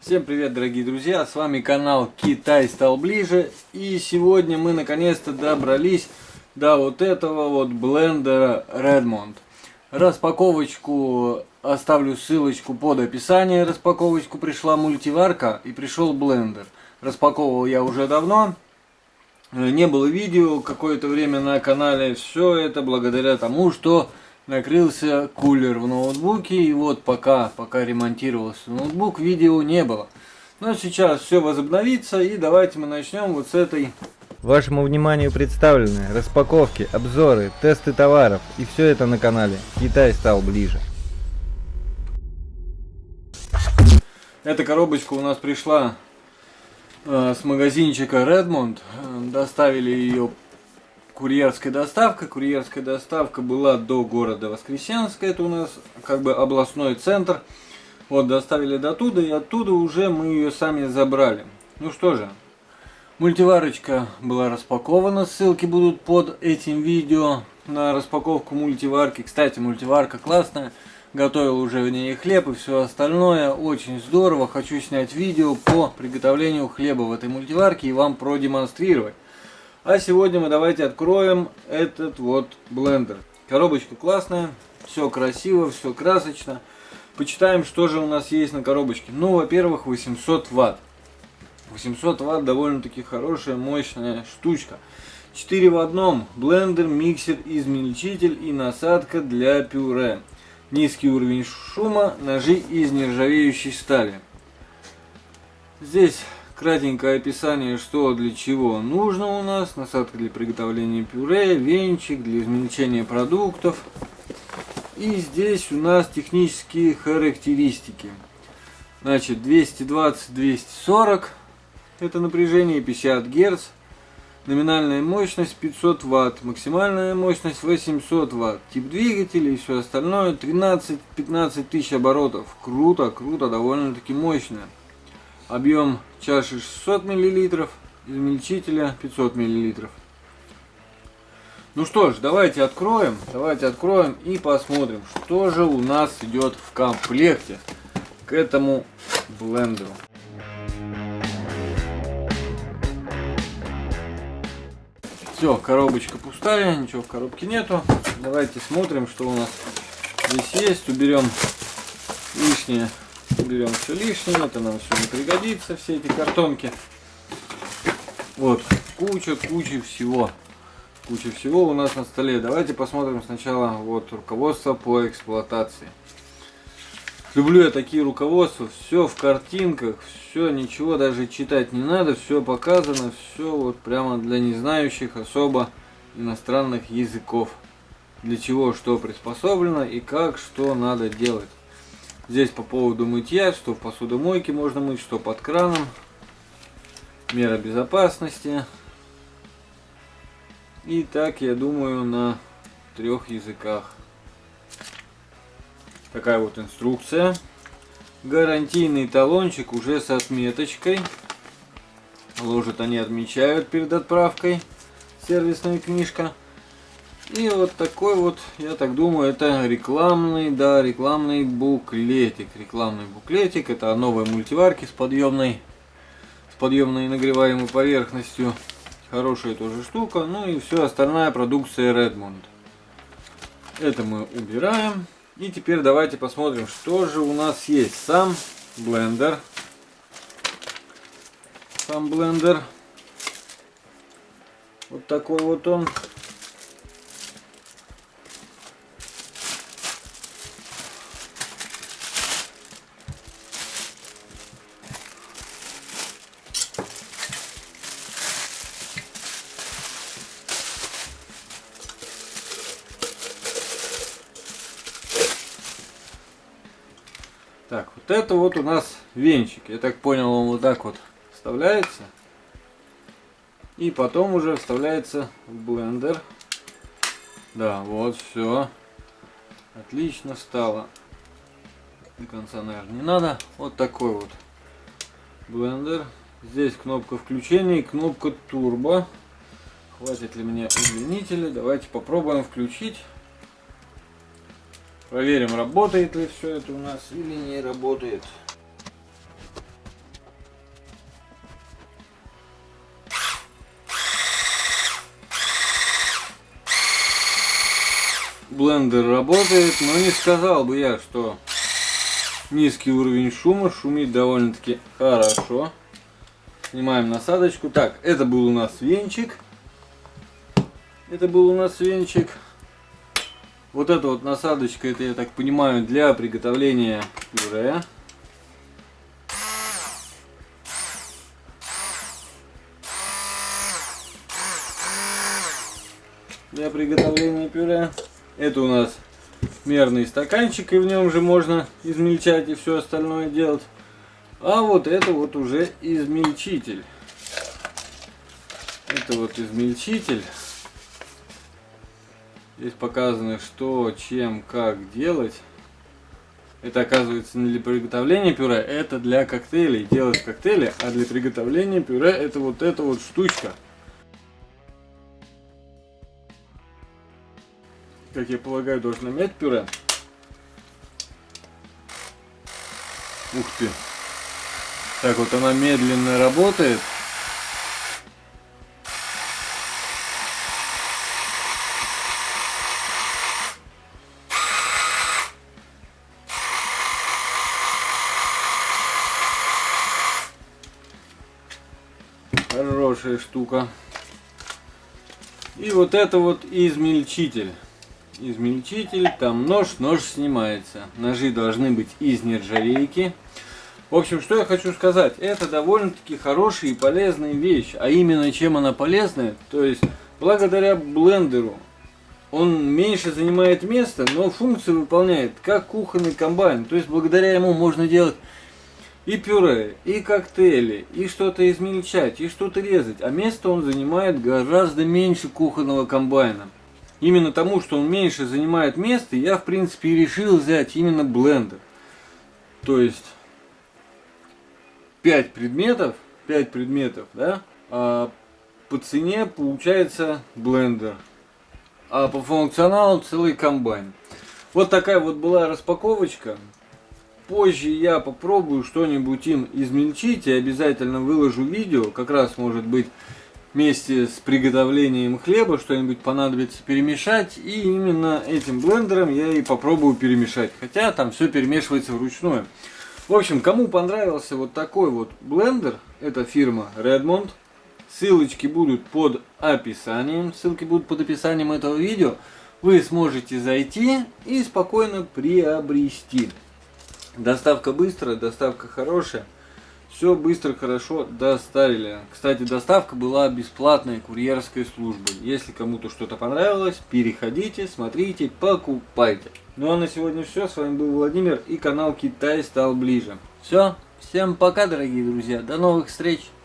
Всем привет, дорогие друзья! С вами канал Китай стал ближе. И сегодня мы наконец-то добрались до вот этого вот блендера Redmond. Распаковочку оставлю ссылочку под описание. Распаковочку пришла мультиварка и пришел блендер. Распаковывал я уже давно. Не было видео какое-то время на канале. Все это благодаря тому, что накрылся кулер в ноутбуке. И вот пока, пока ремонтировался ноутбук, видео не было. Но сейчас все возобновится. И давайте мы начнем вот с этой... Вашему вниманию представлены распаковки, обзоры, тесты товаров. И все это на канале Китай стал ближе. Эта коробочка у нас пришла э, с магазинчика Redmond. Доставили ее курьерская доставка. Курьерская доставка была до города Воскресенска. Это у нас как бы областной центр. Вот, доставили до туда, и оттуда уже мы ее сами забрали. Ну что же, мультиварочка была распакована. Ссылки будут под этим видео на распаковку мультиварки. Кстати, мультиварка классная. Готовил уже в ней хлеб и все остальное. Очень здорово. Хочу снять видео по приготовлению хлеба в этой мультиварке и вам продемонстрировать. А сегодня мы давайте откроем этот вот блендер. Коробочка классная, все красиво, все красочно. Почитаем, что же у нас есть на коробочке. Ну, во-первых, 800 ватт. 800 ватт довольно-таки хорошая, мощная штучка. 4 в одном. Блендер, миксер, измельчитель и насадка для пюре. Низкий уровень шума, ножи из нержавеющей стали. Здесь Кратенькое описание, что для чего нужно у нас. Насадка для приготовления пюре, венчик для измельчения продуктов. И здесь у нас технические характеристики. Значит, 220-240 это напряжение, 50 Гц. Номинальная мощность 500 Вт, максимальная мощность 800 Вт. Тип двигателя и все остальное 13-15 тысяч оборотов. Круто, круто, довольно-таки мощно. Объем чаши 600 мл, измельчителя 500 мл. Ну что ж, давайте откроем, давайте откроем и посмотрим, что же у нас идет в комплекте к этому блендеру. Все, коробочка пустая, ничего в коробке нету. Давайте смотрим, что у нас здесь есть. Уберем лишнее уберем все лишнее, это нам все не пригодится, все эти картонки. Вот, куча, куча всего. Куча всего у нас на столе. Давайте посмотрим сначала вот руководство по эксплуатации. Люблю я такие руководства, все в картинках, все, ничего даже читать не надо, все показано, все вот прямо для незнающих особо иностранных языков. Для чего что приспособлено и как что надо делать. Здесь по поводу мытья, что в посудомойке можно мыть, что под краном. Мера безопасности. И так, я думаю, на трех языках. Такая вот инструкция. Гарантийный талончик уже с отметочкой. Ложат они отмечают перед отправкой. Сервисная книжка. И вот такой вот, я так думаю, это рекламный, да, рекламный буклетик. Рекламный буклетик, это новые мультиварки с подъемной, с подъемной нагреваемой поверхностью. Хорошая тоже штука. Ну и все остальная продукция Redmond. Это мы убираем. И теперь давайте посмотрим, что же у нас есть. Сам блендер. Сам блендер. Вот такой вот он. Так, вот это вот у нас венчик. Я так понял, он вот так вот вставляется. И потом уже вставляется в блендер. Да, вот все. Отлично стало. До конца, наверное, не надо. Вот такой вот блендер. Здесь кнопка включения и кнопка турбо. Хватит ли мне удлинителя? Давайте попробуем включить. Проверим, работает ли все это у нас или не работает. Блендер работает, но не сказал бы я, что низкий уровень шума, шумит довольно-таки хорошо. Снимаем насадочку. Так, это был у нас венчик. Это был у нас венчик. Вот эта вот насадочка, это я так понимаю, для приготовления пюре. Для приготовления пюре. Это у нас мерный стаканчик, и в нем же можно измельчать и все остальное делать. А вот это вот уже измельчитель. Это вот измельчитель. Здесь показано, что, чем, как делать. Это оказывается не для приготовления пюре, это для коктейлей. Делать коктейли, а для приготовления пюре это вот эта вот штучка. Как я полагаю, должна мять пюре. Ух ты. Так вот она медленно работает. Хорошая штука. И вот это вот измельчитель. Измельчитель, там нож, нож снимается. Ножи должны быть из нержавейки. В общем, что я хочу сказать. Это довольно-таки хорошая и полезная вещь. А именно, чем она полезная? То есть, благодаря блендеру он меньше занимает места, но функцию выполняет как кухонный комбайн. То есть, благодаря ему можно делать и пюре, и коктейли, и что-то измельчать, и что-то резать. А место он занимает гораздо меньше кухонного комбайна. Именно тому, что он меньше занимает места, я в принципе решил взять именно блендер. То есть 5 предметов, 5 предметов, да, а по цене получается блендер, а по функционалу целый комбайн. Вот такая вот была распаковочка. Позже я попробую что-нибудь им измельчить и обязательно выложу видео, как раз может быть вместе с приготовлением хлеба что-нибудь понадобится перемешать. И именно этим блендером я и попробую перемешать. Хотя там все перемешивается вручную. В общем, кому понравился вот такой вот блендер, это фирма Redmond. Ссылочки будут под описанием, ссылки будут под описанием этого видео. Вы сможете зайти и спокойно приобрести. Доставка быстрая, доставка хорошая. Все быстро, хорошо доставили. Кстати, доставка была бесплатной курьерской службой. Если кому-то что-то понравилось, переходите, смотрите, покупайте. Ну а на сегодня все. С вами был Владимир и канал Китай стал ближе. Все. Всем пока, дорогие друзья. До новых встреч.